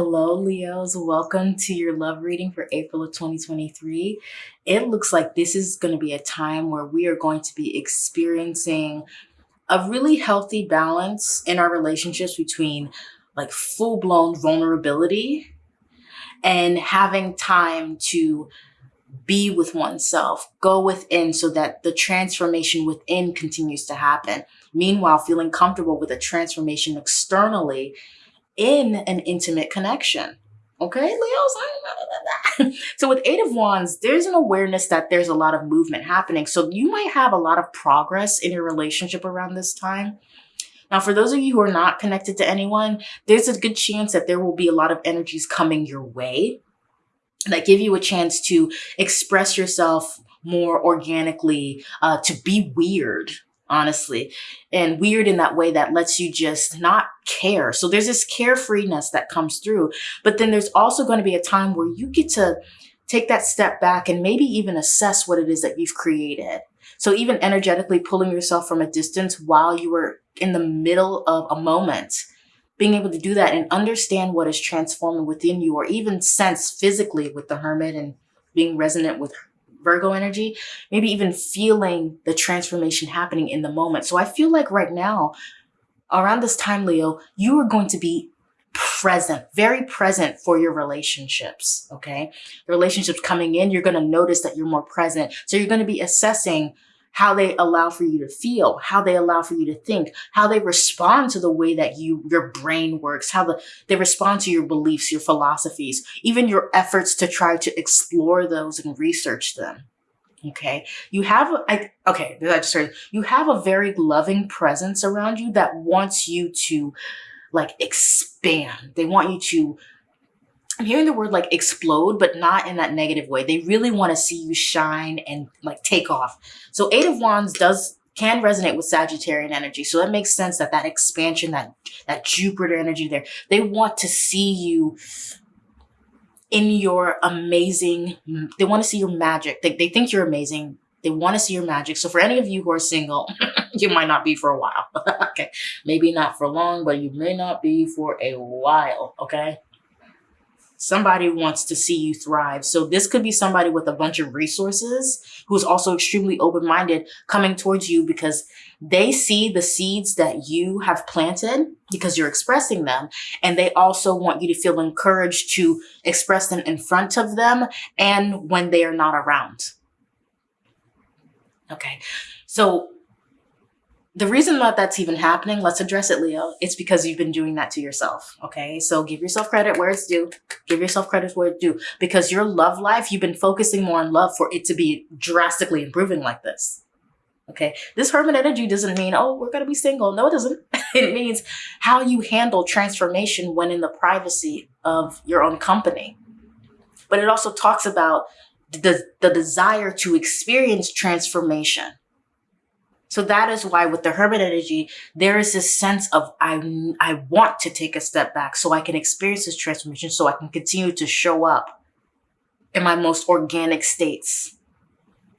Hello, Leos. Welcome to your love reading for April of 2023. It looks like this is going to be a time where we are going to be experiencing a really healthy balance in our relationships between like full blown vulnerability and having time to be with oneself, go within so that the transformation within continues to happen. Meanwhile, feeling comfortable with a transformation externally in an intimate connection. Okay, Leos. so with Eight of Wands, there's an awareness that there's a lot of movement happening. So you might have a lot of progress in your relationship around this time. Now, for those of you who are not connected to anyone, there's a good chance that there will be a lot of energies coming your way that give you a chance to express yourself more organically, uh, to be weird, honestly, and weird in that way that lets you just not care. So there's this carefreeness that comes through, but then there's also going to be a time where you get to take that step back and maybe even assess what it is that you've created. So even energetically pulling yourself from a distance while you were in the middle of a moment, being able to do that and understand what is transforming within you or even sense physically with the hermit and being resonant with Virgo energy, maybe even feeling the transformation happening in the moment. So I feel like right now, around this time, Leo, you are going to be present, very present for your relationships. Okay. The relationships coming in, you're going to notice that you're more present. So you're going to be assessing how they allow for you to feel, how they allow for you to think, how they respond to the way that you your brain works, how the, they respond to your beliefs, your philosophies, even your efforts to try to explore those and research them. Okay. You have, I, okay, I just started. You have a very loving presence around you that wants you to like expand. They want you to I'm hearing the word like explode, but not in that negative way. They really want to see you shine and like take off. So eight of wands does can resonate with Sagittarian energy. So that makes sense that that expansion, that, that Jupiter energy there, they want to see you in your amazing, they want to see your magic. They, they think you're amazing. They want to see your magic. So for any of you who are single, you might not be for a while. okay. Maybe not for long, but you may not be for a while. Okay. Somebody wants to see you thrive. So this could be somebody with a bunch of resources who's also extremely open-minded coming towards you because they see the seeds that you have planted because you're expressing them. And they also want you to feel encouraged to express them in front of them and when they are not around. Okay. So the reason that that's even happening, let's address it, Leo. It's because you've been doing that to yourself. Okay. So give yourself credit where it's due. Give yourself credit where it's due because your love life, you've been focusing more on love for it to be drastically improving like this. Okay. This hermit energy doesn't mean, oh, we're going to be single. No, it doesn't. it means how you handle transformation when in the privacy of your own company. But it also talks about the, the desire to experience transformation so that is why with the hermit energy, there is this sense of I, I want to take a step back so I can experience this transformation, so I can continue to show up in my most organic states.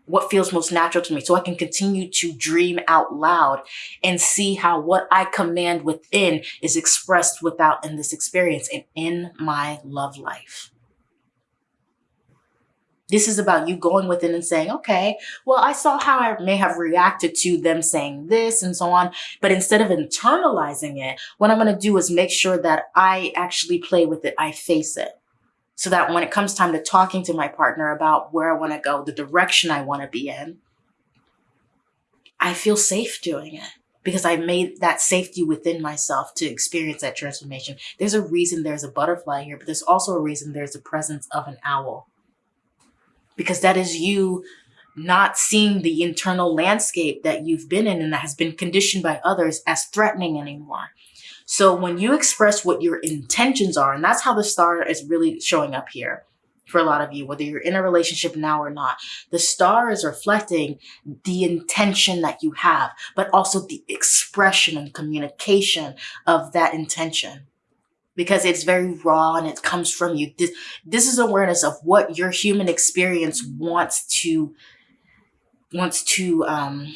What feels most natural to me, so I can continue to dream out loud and see how what I command within is expressed without in this experience and in my love life. This is about you going within and saying, okay, well, I saw how I may have reacted to them saying this and so on. But instead of internalizing it, what I'm going to do is make sure that I actually play with it. I face it so that when it comes time to talking to my partner about where I want to go, the direction I want to be in, I feel safe doing it because I made that safety within myself to experience that transformation. There's a reason there's a butterfly here, but there's also a reason there's the presence of an owl because that is you not seeing the internal landscape that you've been in and that has been conditioned by others as threatening anymore. So when you express what your intentions are, and that's how the star is really showing up here for a lot of you, whether you're in a relationship now or not, the star is reflecting the intention that you have, but also the expression and communication of that intention because it's very raw and it comes from you. This, this is awareness of what your human experience wants to, wants to, um,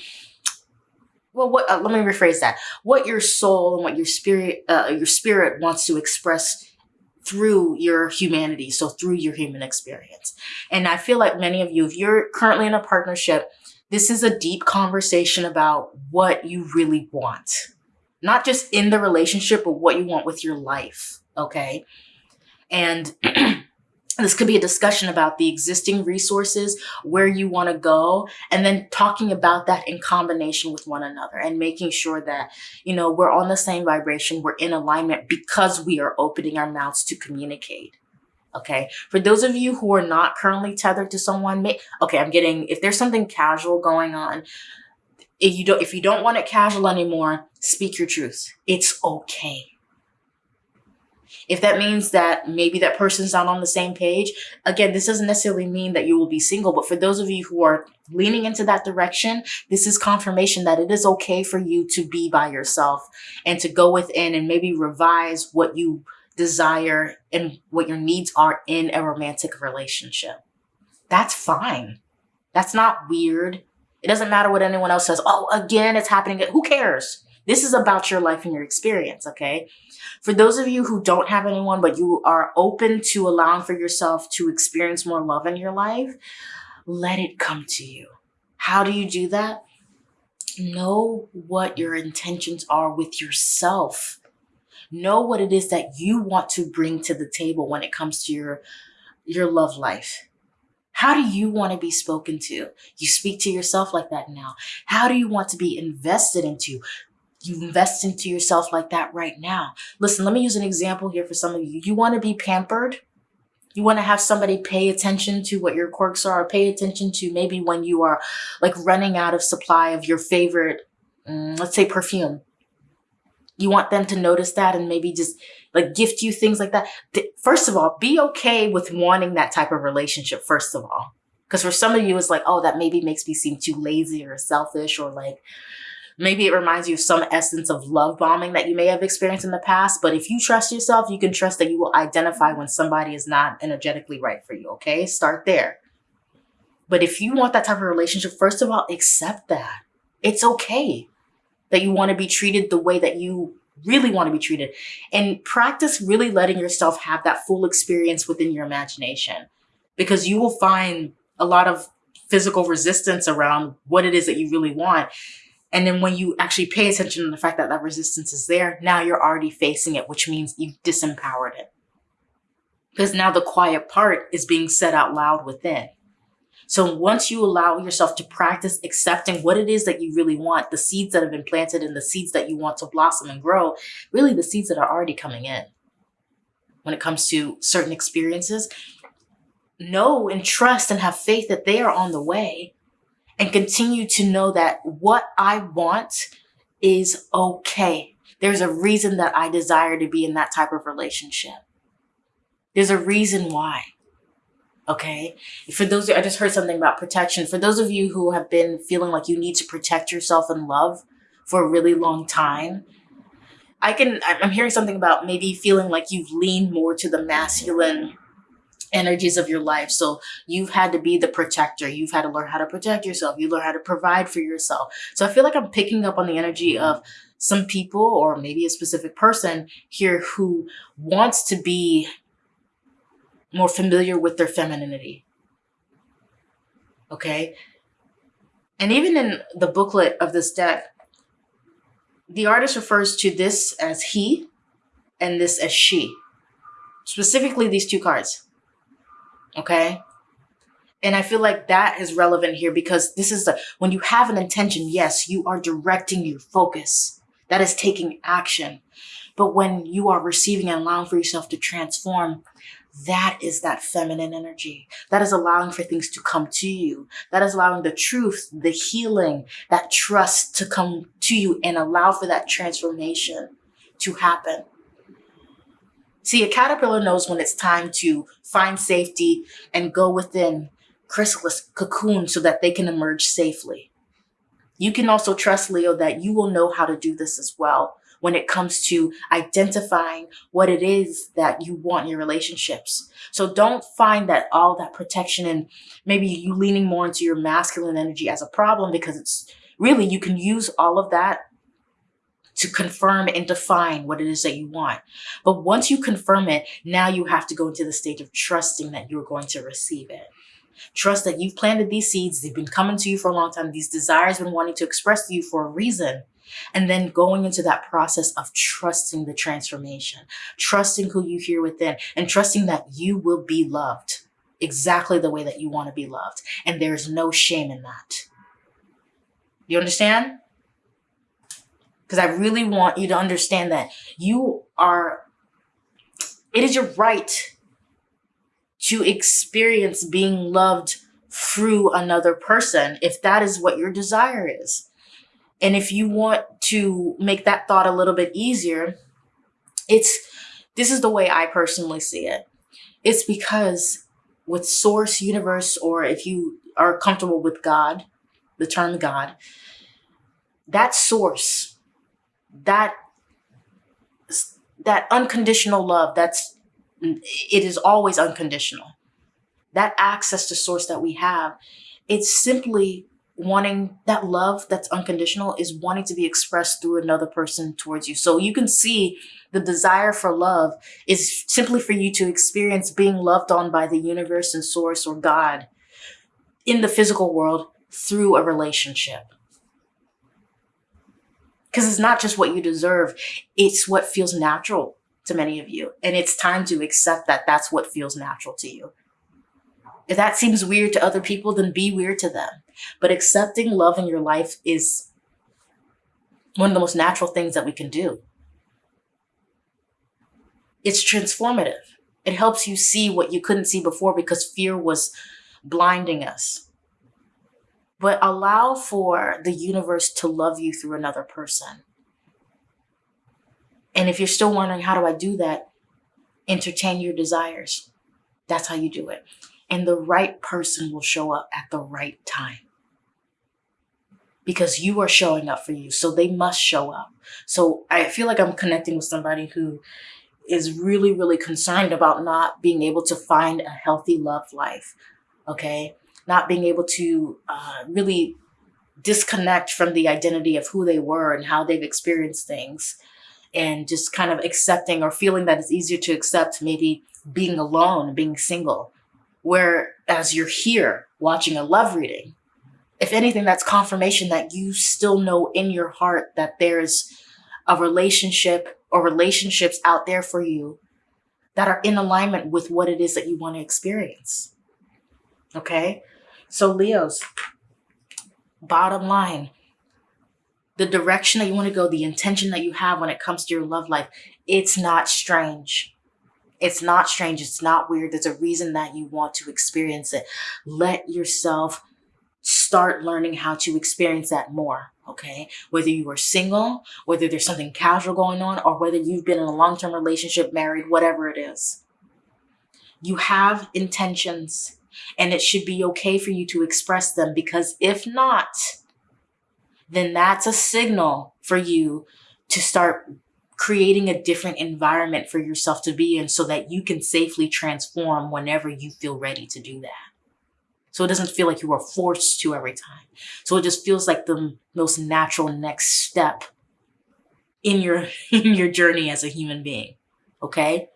well, what, uh, let me rephrase that. What your soul and what your spirit, uh, your spirit wants to express through your humanity, so through your human experience. And I feel like many of you, if you're currently in a partnership, this is a deep conversation about what you really want. Not just in the relationship, but what you want with your life, okay? And this could be a discussion about the existing resources, where you want to go, and then talking about that in combination with one another and making sure that, you know, we're on the same vibration, we're in alignment because we are opening our mouths to communicate. Okay. For those of you who are not currently tethered to someone, okay, I'm getting, if there's something casual going on, if you don't, if you don't want it casual anymore, speak your truth. It's okay if that means that maybe that person's not on the same page, again, this doesn't necessarily mean that you will be single, but for those of you who are leaning into that direction, this is confirmation that it is okay for you to be by yourself and to go within and maybe revise what you desire and what your needs are in a romantic relationship. That's fine. That's not weird. It doesn't matter what anyone else says. Oh, again, it's happening. Who cares? This is about your life and your experience, okay? For those of you who don't have anyone, but you are open to allowing for yourself to experience more love in your life, let it come to you. How do you do that? Know what your intentions are with yourself. Know what it is that you want to bring to the table when it comes to your, your love life. How do you want to be spoken to? You speak to yourself like that now. How do you want to be invested into? you invest into yourself like that right now. Listen, let me use an example here for some of you. You want to be pampered. You want to have somebody pay attention to what your quirks are, pay attention to maybe when you are like running out of supply of your favorite, um, let's say perfume. You want them to notice that and maybe just like gift you things like that. First of all, be okay with wanting that type of relationship, first of all. Because for some of you, it's like, oh, that maybe makes me seem too lazy or selfish or like, Maybe it reminds you of some essence of love bombing that you may have experienced in the past. But if you trust yourself, you can trust that you will identify when somebody is not energetically right for you. Okay. Start there. But if you want that type of relationship, first of all, accept that. It's okay that you want to be treated the way that you really want to be treated and practice really letting yourself have that full experience within your imagination because you will find a lot of physical resistance around what it is that you really want. And then when you actually pay attention to the fact that that resistance is there, now you're already facing it, which means you've disempowered it. Because now the quiet part is being said out loud within. So once you allow yourself to practice accepting what it is that you really want, the seeds that have been planted and the seeds that you want to blossom and grow, really the seeds that are already coming in. When it comes to certain experiences, know and trust and have faith that they are on the way and continue to know that what I want is okay. There's a reason that I desire to be in that type of relationship. There's a reason why. Okay. For those, I just heard something about protection. For those of you who have been feeling like you need to protect yourself in love for a really long time, I can, I'm hearing something about maybe feeling like you've leaned more to the masculine energies of your life. So you've had to be the protector. You've had to learn how to protect yourself. You learn how to provide for yourself. So I feel like I'm picking up on the energy of some people or maybe a specific person here who wants to be more familiar with their femininity. Okay. And even in the booklet of this deck, the artist refers to this as he and this as she. Specifically, these two cards. Okay. And I feel like that is relevant here because this is the, when you have an intention, yes, you are directing your focus. That is taking action. But when you are receiving and allowing for yourself to transform, that is that feminine energy. That is allowing for things to come to you. That is allowing the truth, the healing, that trust to come to you and allow for that transformation to happen. See, a caterpillar knows when it's time to find safety and go within chrysalis cocoon so that they can emerge safely. You can also trust, Leo, that you will know how to do this as well when it comes to identifying what it is that you want in your relationships. So don't find that all that protection and maybe you leaning more into your masculine energy as a problem because it's really, you can use all of that to confirm and define what it is that you want. But once you confirm it, now you have to go into the stage of trusting that you're going to receive it. Trust that you've planted these seeds, they've been coming to you for a long time, these desires been wanting to express to you for a reason. And then going into that process of trusting the transformation, trusting who you hear within, and trusting that you will be loved exactly the way that you want to be loved. And there's no shame in that. You understand? Because I really want you to understand that you are, it is your right to experience being loved through another person if that is what your desire is. And if you want to make that thought a little bit easier, it's this is the way I personally see it. It's because with source, universe, or if you are comfortable with God, the term God, that source, that that unconditional love, that's it is always unconditional. That access to source that we have, it's simply wanting that love that's unconditional is wanting to be expressed through another person towards you. So you can see the desire for love is simply for you to experience being loved on by the universe and source or God in the physical world through a relationship. Because it's not just what you deserve, it's what feels natural to many of you. And it's time to accept that that's what feels natural to you. If that seems weird to other people, then be weird to them. But accepting love in your life is one of the most natural things that we can do. It's transformative. It helps you see what you couldn't see before because fear was blinding us. But allow for the universe to love you through another person. And if you're still wondering, how do I do that? Entertain your desires. That's how you do it. And the right person will show up at the right time because you are showing up for you. So they must show up. So I feel like I'm connecting with somebody who is really, really concerned about not being able to find a healthy love life. Okay. Not being able to uh, really disconnect from the identity of who they were and how they've experienced things and just kind of accepting or feeling that it's easier to accept maybe being alone, being single. Whereas you're here watching a love reading, if anything, that's confirmation that you still know in your heart that there's a relationship or relationships out there for you that are in alignment with what it is that you want to experience. Okay. So Leos, bottom line, the direction that you want to go, the intention that you have when it comes to your love life, it's not strange. It's not strange. It's not weird. There's a reason that you want to experience it. Let yourself start learning how to experience that more. Okay. Whether you are single, whether there's something casual going on, or whether you've been in a long term relationship, married, whatever it is. You have intentions and it should be okay for you to express them because if not, then that's a signal for you to start creating a different environment for yourself to be in so that you can safely transform whenever you feel ready to do that. So it doesn't feel like you are forced to every time. So it just feels like the most natural next step in your in your journey as a human being. Okay?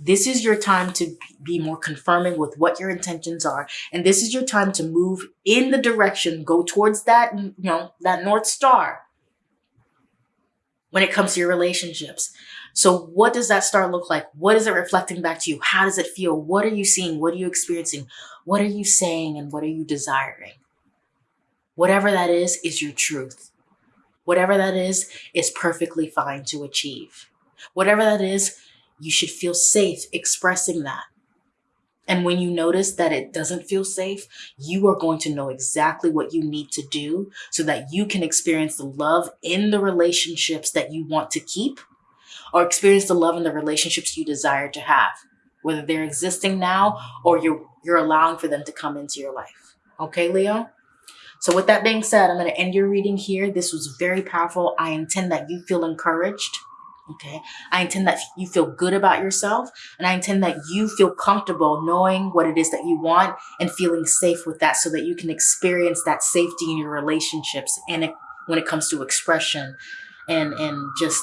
This is your time to be more confirming with what your intentions are. And this is your time to move in the direction, go towards that, you know, that North Star when it comes to your relationships. So what does that star look like? What is it reflecting back to you? How does it feel? What are you seeing? What are you experiencing? What are you saying? And what are you desiring? Whatever that is, is your truth. Whatever that is, is perfectly fine to achieve. Whatever that is, you should feel safe expressing that. And when you notice that it doesn't feel safe, you are going to know exactly what you need to do so that you can experience the love in the relationships that you want to keep or experience the love in the relationships you desire to have, whether they're existing now or you're, you're allowing for them to come into your life. Okay, Leo? So with that being said, I'm going to end your reading here. This was very powerful. I intend that you feel encouraged Okay. I intend that you feel good about yourself and I intend that you feel comfortable knowing what it is that you want and feeling safe with that so that you can experience that safety in your relationships and it, when it comes to expression and and just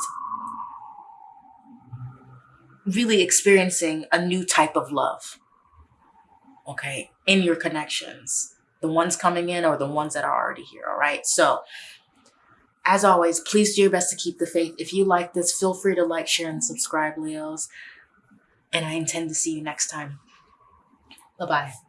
really experiencing a new type of love okay in your connections the ones coming in or the ones that are already here all right so as always please do your best to keep the faith. If you like this feel free to like share and subscribe leos. And i intend to see you next time. Bye bye